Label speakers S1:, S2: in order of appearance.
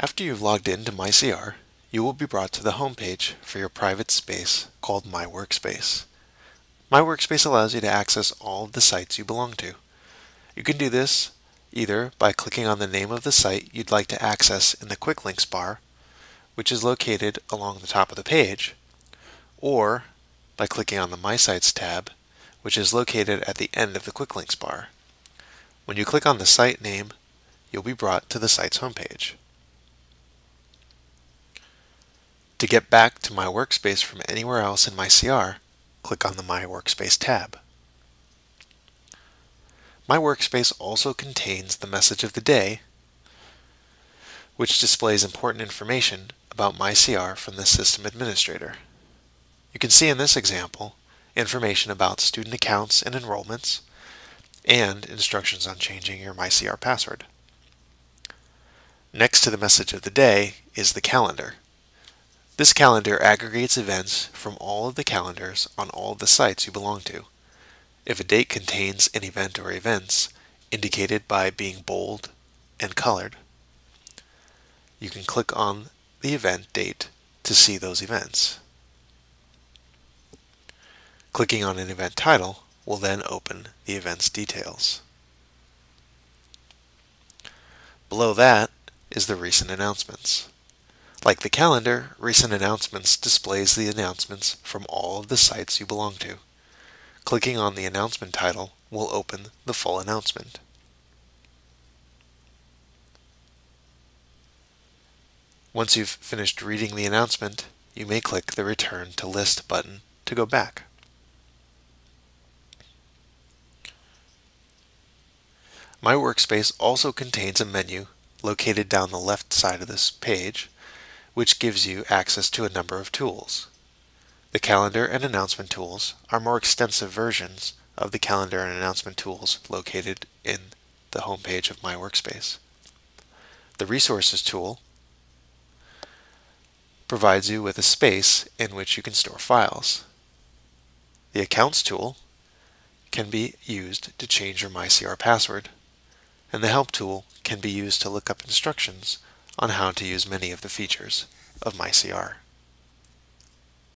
S1: After you've logged into MyCR, you will be brought to the home page for your private space called My Workspace. My Workspace allows you to access all of the sites you belong to. You can do this either by clicking on the name of the site you'd like to access in the Quick Links bar, which is located along the top of the page, or by clicking on the My Sites tab, which is located at the end of the Quick Links bar. When you click on the site name, you'll be brought to the site's homepage. To get back to my workspace from anywhere else in MyCR, click on the My Workspace tab. My Workspace also contains the message of the day, which displays important information about MyCR from the system administrator. You can see in this example information about student accounts and enrollments, and instructions on changing your MyCR password. Next to the message of the day is the calendar. This calendar aggregates events from all of the calendars on all of the sites you belong to. If a date contains an event or events indicated by being bold and colored, you can click on the event date to see those events. Clicking on an event title will then open the event's details. Below that is the recent announcements. Like the calendar, Recent Announcements displays the announcements from all of the sites you belong to. Clicking on the announcement title will open the full announcement. Once you've finished reading the announcement, you may click the Return to List button to go back. My Workspace also contains a menu located down the left side of this page which gives you access to a number of tools. The calendar and announcement tools are more extensive versions of the calendar and announcement tools located in the home page of My Workspace. The Resources tool provides you with a space in which you can store files. The Accounts tool can be used to change your MyCR password, and the Help tool can be used to look up instructions on how to use many of the features of MyCR.